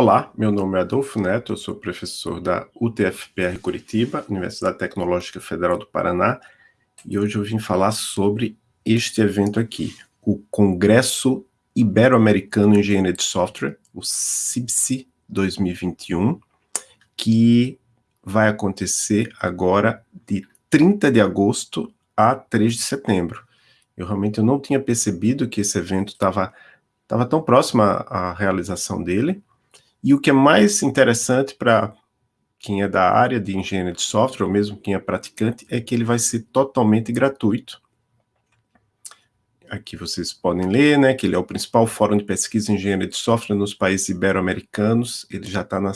Olá, meu nome é Adolfo Neto, eu sou professor da UTFPR Curitiba, Universidade Tecnológica Federal do Paraná, e hoje eu vim falar sobre este evento aqui, o Congresso Ibero-Americano em Engenharia de Software, o CIBSE 2021, que vai acontecer agora de 30 de agosto a 3 de setembro. Eu realmente eu não tinha percebido que esse evento estava tava tão próximo à, à realização dele, e o que é mais interessante para quem é da área de engenharia de software, ou mesmo quem é praticante, é que ele vai ser totalmente gratuito. Aqui vocês podem ler, né, que ele é o principal fórum de pesquisa em engenharia de software nos países ibero-americanos, ele já está na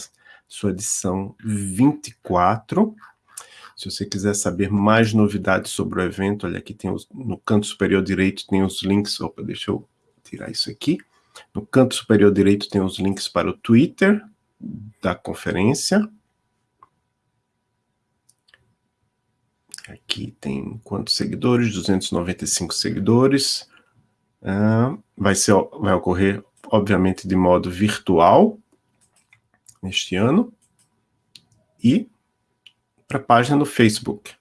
sua edição 24. Se você quiser saber mais novidades sobre o evento, olha aqui tem os, no canto superior direito tem os links, opa, deixa eu tirar isso aqui. No canto superior direito tem os links para o Twitter da conferência. Aqui tem quantos seguidores? 295 seguidores. Uh, vai, ser, vai ocorrer, obviamente, de modo virtual neste ano. E para a página no Facebook.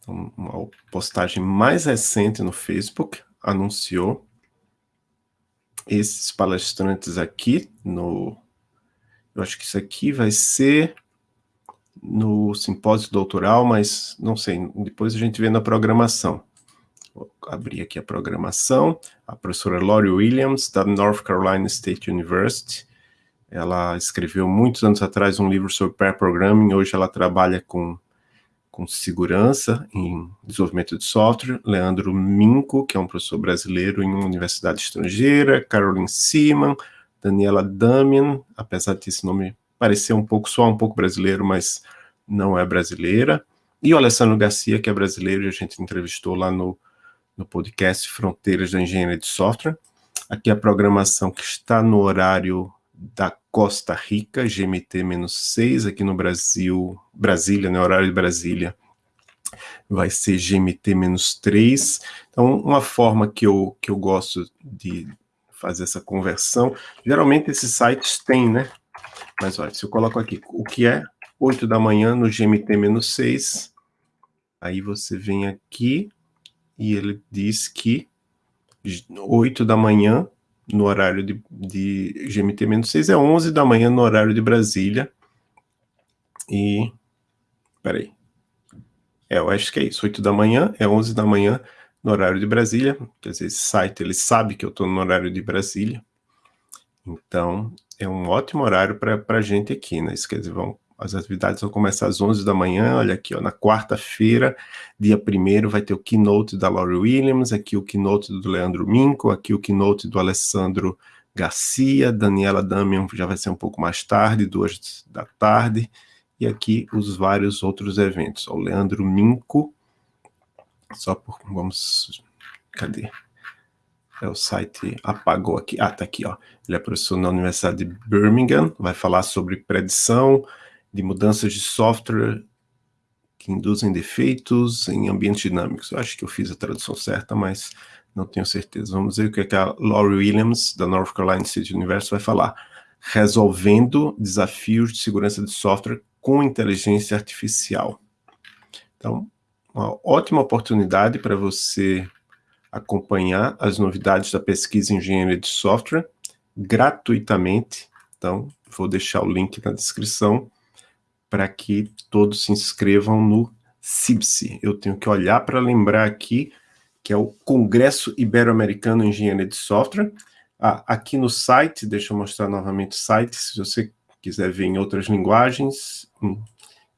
Então, uma postagem mais recente no Facebook, anunciou esses palestrantes aqui no... Eu acho que isso aqui vai ser no simpósio doutoral, mas não sei, depois a gente vê na programação. Vou abrir aqui a programação. A professora Lori Williams, da North Carolina State University, ela escreveu muitos anos atrás um livro sobre pair programming, hoje ela trabalha com com segurança em desenvolvimento de software, Leandro Minco, que é um professor brasileiro em uma universidade estrangeira, Caroline Seaman, Daniela Damian, apesar de esse nome parecer um pouco, só um pouco brasileiro, mas não é brasileira, e o Alessandro Garcia, que é brasileiro, e a gente entrevistou lá no, no podcast Fronteiras da Engenharia de Software. Aqui a programação que está no horário da Costa Rica, GMT-6, aqui no Brasil, Brasília, no né, horário de Brasília, vai ser GMT-3. Então, uma forma que eu, que eu gosto de fazer essa conversão, geralmente esses sites têm, né? Mas olha, se eu coloco aqui, o que é 8 da manhã no GMT-6, aí você vem aqui e ele diz que 8 da manhã no horário de, de GMT-6 é 11 da manhã no horário de Brasília. E, peraí, é, eu acho que é isso, 8 da manhã, é 11 da manhã no horário de Brasília, quer dizer, esse site, ele sabe que eu estou no horário de Brasília, então é um ótimo horário para a gente aqui, né, isso quer dizer, vão as atividades vão começar às 11 da manhã, olha aqui, ó, na quarta-feira, dia 1 vai ter o keynote da Laurie Williams, aqui o keynote do Leandro Minco, aqui o keynote do Alessandro Garcia, Daniela Damian já vai ser um pouco mais tarde, duas da tarde, e aqui os vários outros eventos. O Leandro Minco, só por, vamos, cadê? É o site apagou aqui, ah, tá aqui, ó. Ele é professor na Universidade de Birmingham, vai falar sobre predição, de mudanças de software que induzem defeitos em ambientes dinâmicos. Eu acho que eu fiz a tradução certa, mas não tenho certeza. Vamos ver o que, é que a Laurie Williams, da North Carolina State University, vai falar. Resolvendo desafios de segurança de software com inteligência artificial. Então, uma ótima oportunidade para você acompanhar as novidades da pesquisa em engenharia de software gratuitamente. Então, vou deixar o link na descrição para que todos se inscrevam no CIBSE. Eu tenho que olhar para lembrar aqui que é o Congresso Ibero-Americano em Engenharia de Software. Ah, aqui no site, deixa eu mostrar novamente o site, se você quiser ver em outras linguagens, em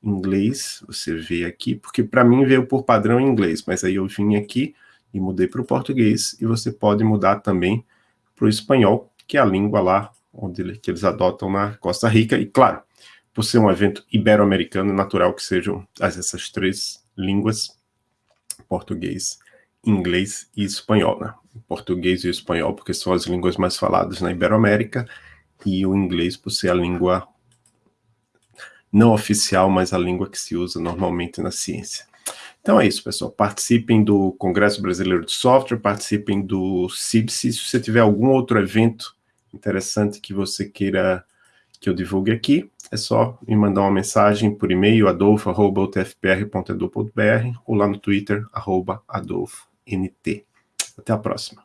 inglês, você vê aqui, porque para mim veio por padrão em inglês, mas aí eu vim aqui e mudei para o português, e você pode mudar também para o espanhol, que é a língua lá onde que eles adotam na Costa Rica, e claro, por ser um evento ibero-americano, é natural que sejam essas três línguas, português, inglês e espanhol, né? Português e espanhol, porque são as línguas mais faladas na Iberoamérica, e o inglês por ser a língua não oficial, mas a língua que se usa normalmente na ciência. Então é isso, pessoal. Participem do Congresso Brasileiro de Software, participem do CIBSE. Se você tiver algum outro evento interessante que você queira que eu divulgue aqui, é só me mandar uma mensagem por e-mail, adolfo.tfpr.edu.br ou lá no Twitter, adolfont. Até a próxima.